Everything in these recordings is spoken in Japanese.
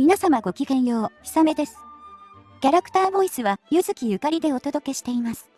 皆様ごきげんよう、ひさめです。キャラクターボイスは、ゆずきゆかりでお届けしています。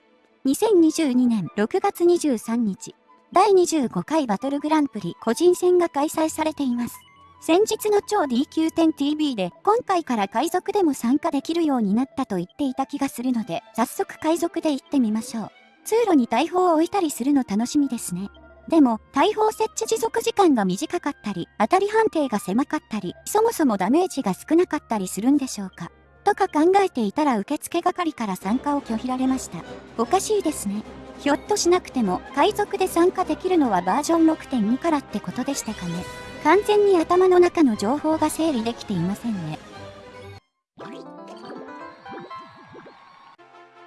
2022年6月23日、第25回バトルグランプリ個人戦が開催されています。先日の超 DQ10TV で今回から海賊でも参加できるようになったと言っていた気がするので、早速海賊で行ってみましょう。通路に大砲を置いたりするの楽しみですね。でも、大砲設置持続時間が短かったり、当たり判定が狭かったり、そもそもダメージが少なかったりするんでしょうか？とか考えていたら受付係から参加を拒否られました。おかしいですね。ひょっとしなくても、海賊で参加できるのはバージョン6.2からってことでしたかね。完全に頭の中の情報が整理できていませんね。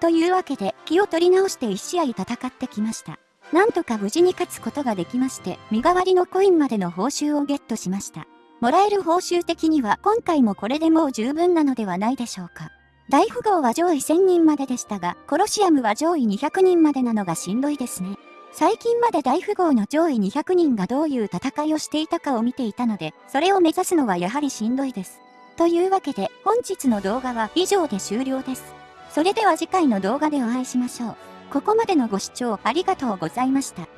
というわけで、気を取り直して1試合戦ってきました。なんとか無事に勝つことができまして、身代わりのコインまでの報酬をゲットしました。もらえる報酬的には今回もこれでもう十分なのではないでしょうか。大富豪は上位1000人まででしたが、コロシアムは上位200人までなのがしんどいですね。最近まで大富豪の上位200人がどういう戦いをしていたかを見ていたので、それを目指すのはやはりしんどいです。というわけで、本日の動画は以上で終了です。それでは次回の動画でお会いしましょう。ここまでのご視聴ありがとうございました。